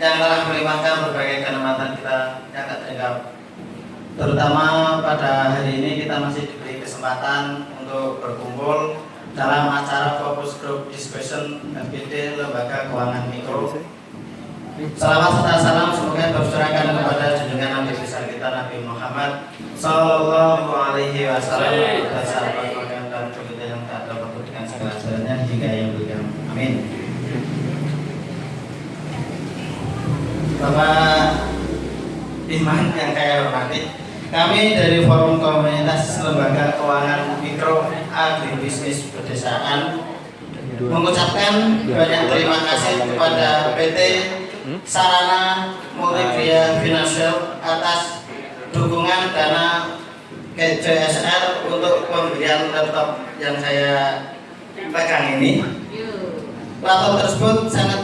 yang telah melimpahkan berbagai kenikmatan kita yang tak terhingga. Terutama pada hari ini kita masih diberi kesempatan untuk berkumpul dalam acara fokus group discussion FGD Lembaga Keuangan Mikro. Selamat serta salam semoga tercurahkan kepada junjungan Nabi besar kita Nabi Muhammad Sallallahu Alaihi Wasallam dan sahabat dan begitu yang tak dapat dengan segala jalannya hingga yang berikut. Amin. Bapak Iman yang kaya hormati, kami dari Forum Komunitas Lembaga Keuangan Mikro Agribisnis Pedesaan mengucapkan banyak terima kasih kepada PT Sarana Multimedia Financial atas dukungan dana KJSR untuk pembelian laptop yang saya pegang ini. Laptop tersebut sangat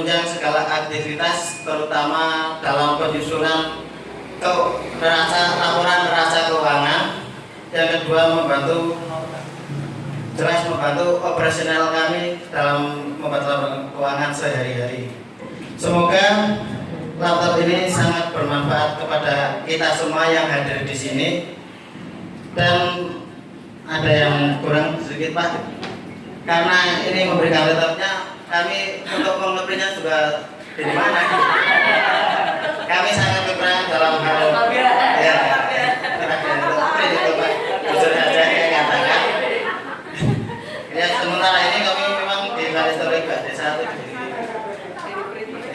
menunjang segala aktivitas terutama dalam penyusunan ke neraca laporan neraca keuangan. Yang kedua membantu jelas membantu operasional kami dalam membantu keuangan sehari-hari. Semoga laptop ini sangat bermanfaat kepada kita semua yang hadir di sini. Dan ada yang kurang sedikit pak? Karena ini memberikan laptopnya kami untuk juga dari mana? Kami sangat kekurangan dalam hal ya. Ya sementara ini kami memang di Kalistorik Desa itu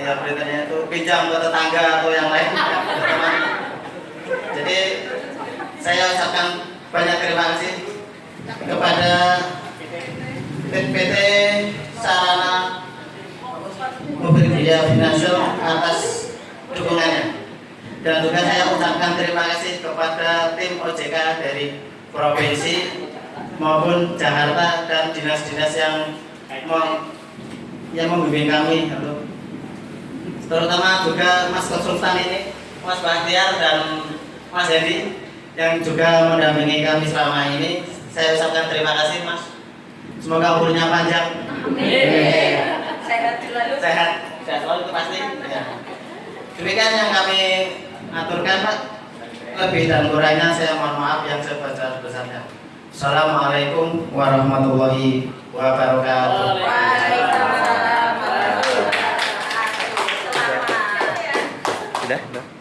ya beritanya itu pinjam ke tetangga atau yang lain teman. Jadi saya ucapkan banyak terima kasih kepada PT sarana biaya finansial atas dukungannya. Dan juga saya ucapkan terima kasih kepada tim OJK dari provinsi maupun Jakarta dan dinas-dinas yang yang membimbing kami. Terutama juga Mas Konsultan ini Mas Bahtiar dan Mas Hedi yang juga mendampingi kami selama ini. Saya ucapkan terima kasih Mas. Semoga umurnya panjang. Amin. Demikian yang kami aturkan Pak. Lebih dan kurangnya saya mohon maaf yang sebesar-besarnya. Assalamualaikum warahmatullahi wabarakatuh. Waalaikumsalam. Sudah, sudah.